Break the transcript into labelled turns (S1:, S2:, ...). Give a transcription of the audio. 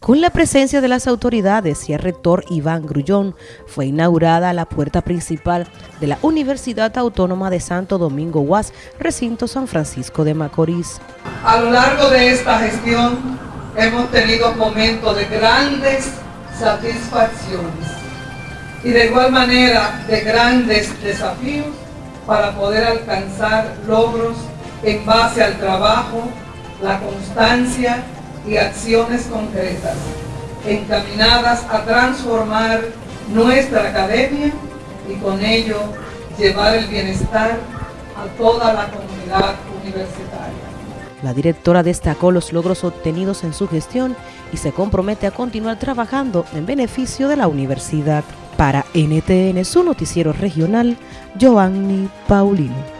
S1: Con la presencia de las autoridades y el rector Iván Grullón, fue inaugurada la puerta principal de la Universidad Autónoma de Santo Domingo UAS, recinto San Francisco de Macorís.
S2: A lo largo de esta gestión hemos tenido momentos de grandes satisfacciones y de igual manera de grandes desafíos para poder alcanzar logros en base al trabajo, la constancia y acciones concretas encaminadas a transformar nuestra academia y con ello llevar el bienestar a toda la comunidad universitaria.
S1: La directora destacó los logros obtenidos en su gestión y se compromete a continuar trabajando en beneficio de la universidad. Para NTN, su noticiero regional, Giovanni Paulino.